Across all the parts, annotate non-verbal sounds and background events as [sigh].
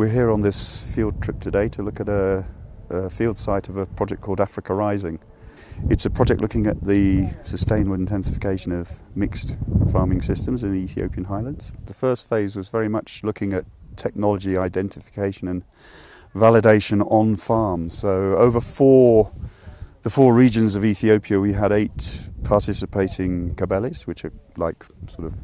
we're here on this field trip today to look at a, a, field site of a project called Africa Rising. It's a project looking at the sustainable intensification of mixed farming systems in the Ethiopian highlands. The first phase was very much looking at technology identification and validation on farm. So over four, the four regions of Ethiopia, we had eight participating kebeles, which are like sort of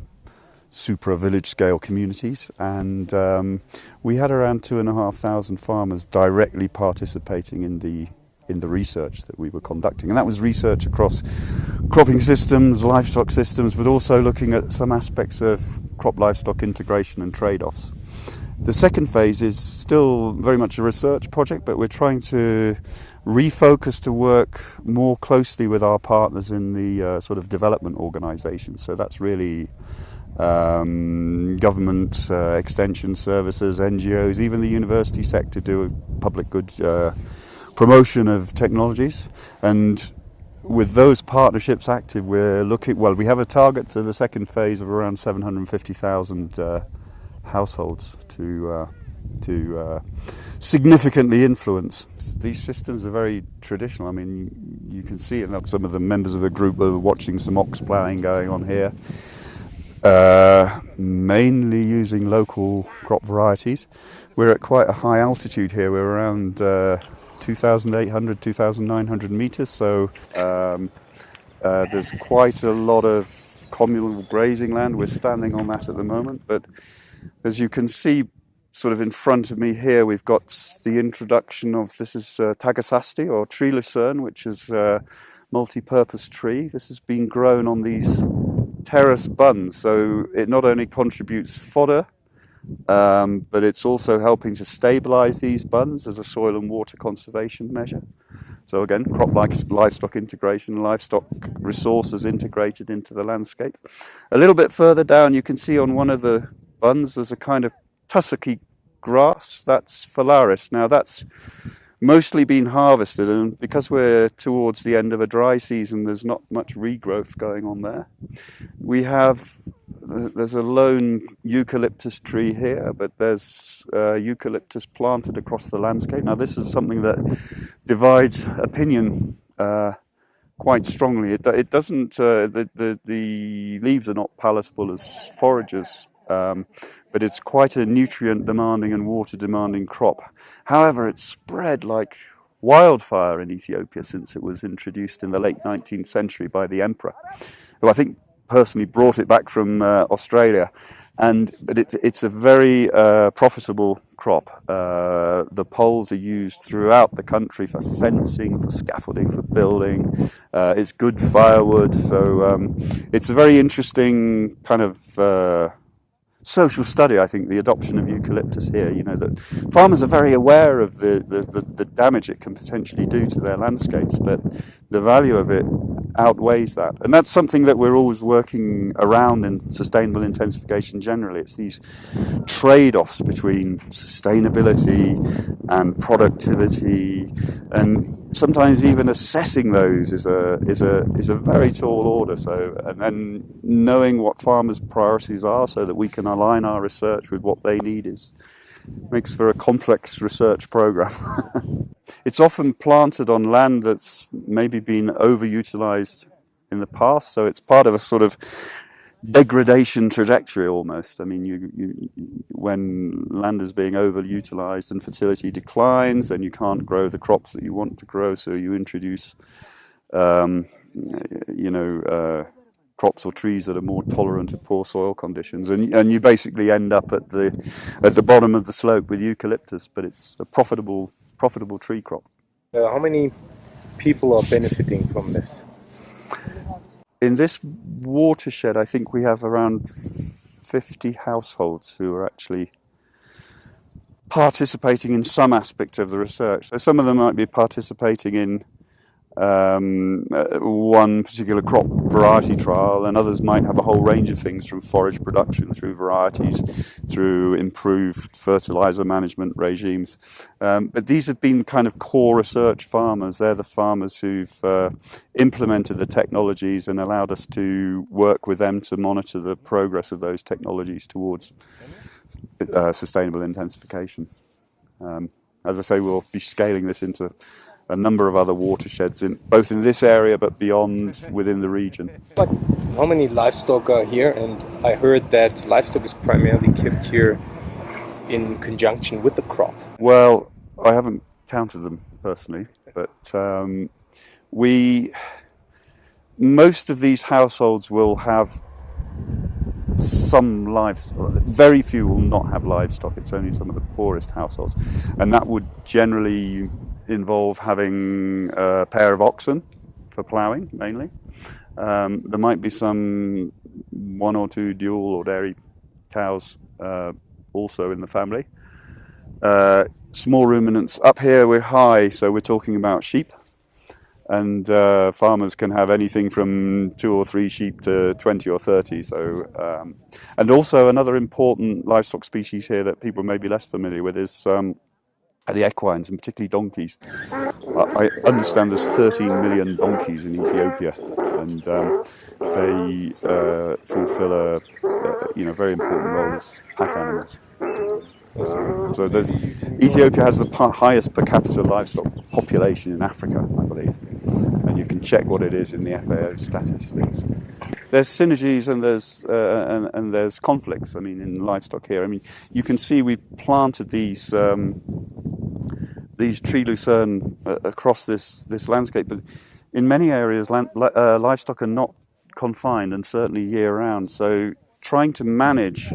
supra village scale communities, and um, we had around two and a half thousand farmers directly participating in the in the research that we were conducting, and that was research across cropping systems, livestock systems, but also looking at some aspects of crop livestock integration and trade-offs. The second phase is still very much a research project, but we're trying to refocus to work more closely with our partners in the uh, sort of development organisations. So that's really um, government uh, extension services, NGOs, even the university sector do public good uh, promotion of technologies. And with those partnerships active, we're looking, well, we have a target for the second phase of around 750,000 uh, households to, uh, to uh, significantly influence. These systems are very traditional. I mean, you can see it. Some of the members of the group are watching some ox ploughing going on here. Uh, mainly using local crop varieties. We're at quite a high altitude here. We're around uh, 2,800, 2,900 meters, so um, uh, there's quite a lot of communal grazing land. We're standing on that at the moment, but as you can see, sort of in front of me here, we've got the introduction of this is uh, tagasaste or tree lucerne, which is a multi-purpose tree. This has been grown on these terrace bunds. So it not only contributes fodder, um, but it's also helping to stabilize these bunds as a soil and water conservation measure. So again, crop like livestock integration, livestock resources integrated into the landscape. A little bit further down, you can see on one of the bunds, there's a kind of tussocky grass. That's phalaris. Now that's mostly been harvested and because we're towards the end of a dry season there's not much regrowth going on there. We have there's a lone eucalyptus tree here but there's uh, eucalyptus planted across the landscape. Now this is something that divides opinion uh, quite strongly. It, it doesn't uh, the, the the leaves are not palatable as foragers um, but it's quite a nutrient demanding and water demanding crop. However, it's spread like wildfire in Ethiopia since it was introduced in the late 19th century by the emperor, who I think personally brought it back from uh, Australia. And but it, it's a very uh, profitable crop. Uh, the poles are used throughout the country for fencing, for scaffolding, for building. Uh, it's good firewood, so um, it's a very interesting kind of uh, social study, I think, the adoption of eucalyptus here. You know, that farmers are very aware of the, the, the, the, damage it can potentially do to their landscapes, but the value of it outweighs that. And that's something that we're always working around in sustainable intensification generally. It's these trade-offs between sustainability and productivity, and sometimes even assessing those is a, is a, is a very tall order. So, and then knowing what farmers' priorities are so that we can align our research with what they need is makes for a complex research program. [laughs] it's often planted on land that's maybe been overutilized in the past, so it's part of a sort of degradation trajectory almost. I mean, you, you, when land is being overutilized and fertility declines, then you can't grow the crops that you want to grow, so you introduce, um, you know, uh, crops or trees that are more tolerant of poor soil conditions, and and you basically end up at the at the bottom of the slope with eucalyptus, but it's a profitable profitable tree crop. Uh, how many people are benefiting from this? In this watershed, I think we have around 50 households who are actually participating in some aspect of the research. So some of them might be participating in um, uh, one particular crop variety trial, and others might have a whole range of things from forage production through varieties, through improved fertilizer management regimes. Um, but these have been kind of core research farmers. They're the farmers who've uh, implemented the technologies and allowed us to work with them to monitor the progress of those technologies towards uh, sustainable intensification. Um, as I say, we'll be scaling this into a number of other watersheds, in, both in this area but beyond within the region. But how many livestock are here? And I heard that livestock is primarily kept here in conjunction with the crop. Well, I haven't counted them personally, but um, we most of these households will have some livestock. Very few will not have livestock. It's only some of the poorest households, and that would generally involve having a pair of oxen for ploughing mainly. Um, there might be some one or two dual or dairy cows uh, also in the family. Uh, small ruminants. Up here we're high, so we're talking about sheep. And uh, farmers can have anything from two or three sheep to 20 or 30. So, um, and also another important livestock species here that people may be less familiar with is um, the equines and particularly donkeys. I understand there's 13 million donkeys in Ethiopia, and um, they uh, fulfil a, a, you know very important role as pack animals. So Ethiopia has the highest per capita livestock population in Africa, I believe, and you can check what it is in the FAO statistics. There's synergies and there's uh, and, and, there's conflicts. I mean, in livestock here, I mean, you can see we've planted these. Um, these tree lucerne uh, across this, this landscape, but in many areas, land, uh, livestock are not confined and certainly year round. So trying to manage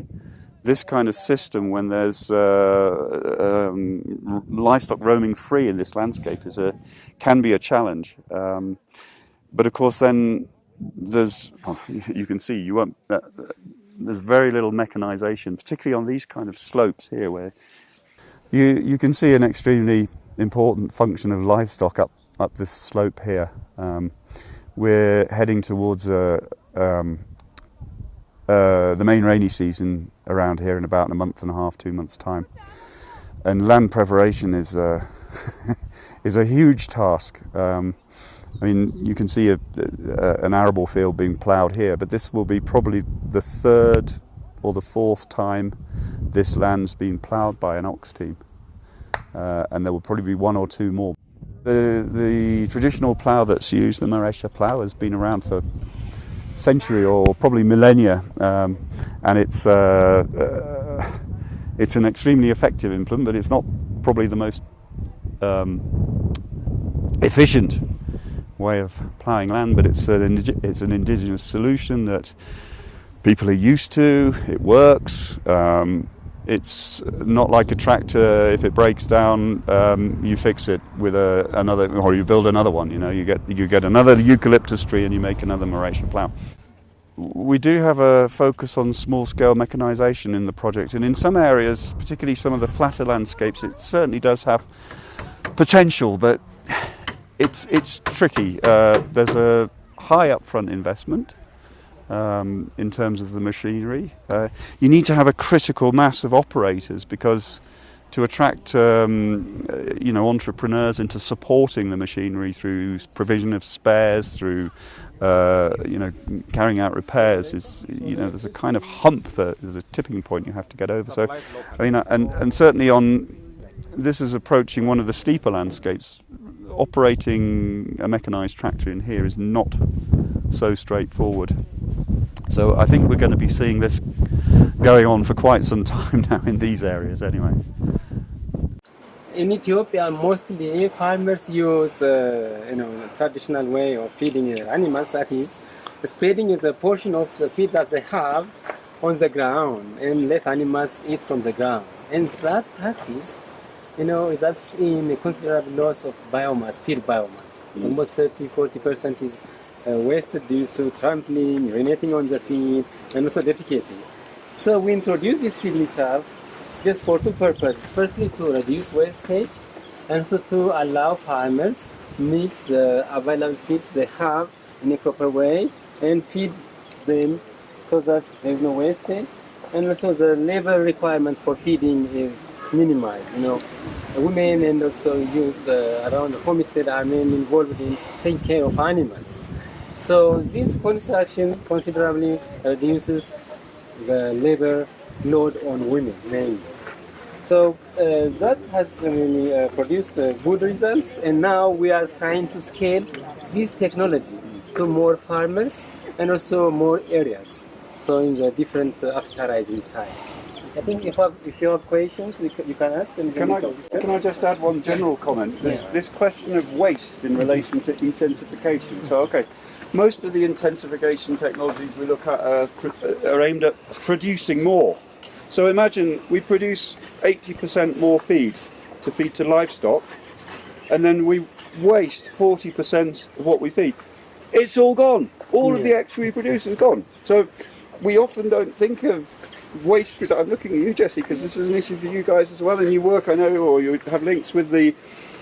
this kind of system when there's uh, um, livestock roaming free in this landscape is a can be a challenge. Um, but of course, then there's well, [laughs] you can see you won't. Uh, there's very little mechanization, particularly on these kind of slopes here, where you you can see an extremely important function of livestock up up this slope here. Um, we're heading towards a, um, uh, the main rainy season around here in about a month and a half, two months' time. And land preparation is a, [laughs] is a huge task. Um, I mean, you can see a, a, an arable field being ploughed here, but this will be probably the third or the fourth time this land's been ploughed by an ox team. Uh, and there will probably be one or two more. The, the traditional plough that's used, the Maresha plough, has been around for century or probably millennia, um, and it's uh, uh, it's an extremely effective implement, but it's not probably the most um, efficient way of ploughing land. But it's an it's an indigenous solution that people are used to. It works. Um, it's not like a tractor. If it breaks down, um, you fix it with a, another, or you build another one. You know, you get you get another eucalyptus tree and you make another Maresha plough. We do have a focus on small-scale mechanisation in the project, and in some areas, particularly some of the flatter landscapes, it certainly does have potential, but it's it's tricky. Uh, there's a high upfront investment um, in terms of the machinery. Uh, you need to have a critical mass of operators because to attract um, uh, you know entrepreneurs into supporting the machinery through provision of spares, through uh, you know carrying out repairs is you know there's a kind of hump that there's a tipping point you have to get over. So I mean and and certainly on this is approaching one of the steeper landscapes. Operating a mechanized tractor in here is not so straightforward. So I think we're going to be seeing this going on for quite some [laughs] time now in these areas anyway. In Ethiopia, mostly farmers use uh, you know traditional way of feeding animals. That is, spreading is a portion of the feed that they have on the ground and let animals eat from the ground. And that practice, you know, that's in a considerable loss of biomass, feed biomass. Mm. Almost 30, 40 percent is uh, wasted due to trampling, urinating on the feed, and also defecating. So we introduced this feeding tub just for two purposes. Firstly, to reduce wastage, and also to allow farmers mix the available feeds they have in a proper way and feed them so that there is no wastage. And also the labor requirement for feeding is minimized. You know, women and also youth uh, around the homestead are mainly involved in taking care of animals. So this construction considerably reduces the labor load on women mainly. So uh, that has really uh, produced uh, good results, and now we are trying to scale this technology to more farmers and also more areas. So in the different uh, Africa Rising sites. I think if, have, if you have questions, you can, you can ask. And Can I, can I just add one general comment? This, this question of waste in relation to intensification. So, okay, most of the intensification technologies we look at are, uh, are aimed at producing more. So imagine we produce 80% more feed to feed to livestock, and then we waste 40% of what we feed. It's all gone. All of the extra we produce is gone. So we often don't think of waste redu- I'm looking at you, Jesse, because this is an issue for you guys as well, and you work, I know, or you have links with the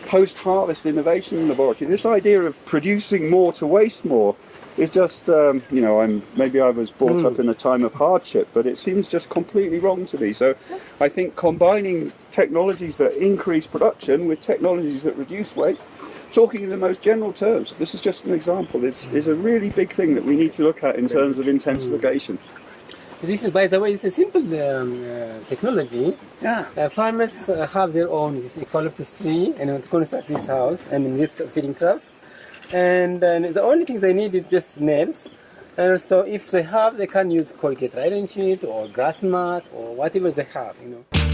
post-harvest innovation laboratory. This idea of producing more to waste more is just, um, you know, I'm maybe I was brought up in a time of hardship, but it seems just completely wrong to me. So, I think combining technologies that increase production with technologies that reduce waste. Talking in the most general terms, this is just an example, is, is a really big thing that we need to look at in terms of intensification. This is, by the way, it's a simple um, uh, technology. Yeah. Uh, farmers uh, have their own this eucalyptus tree and want to construct this house and this feeding trough. And uh, the only thing they need is just nails. And so if they have, they can use corrugated iron sheet or grass mat or whatever they have, you know.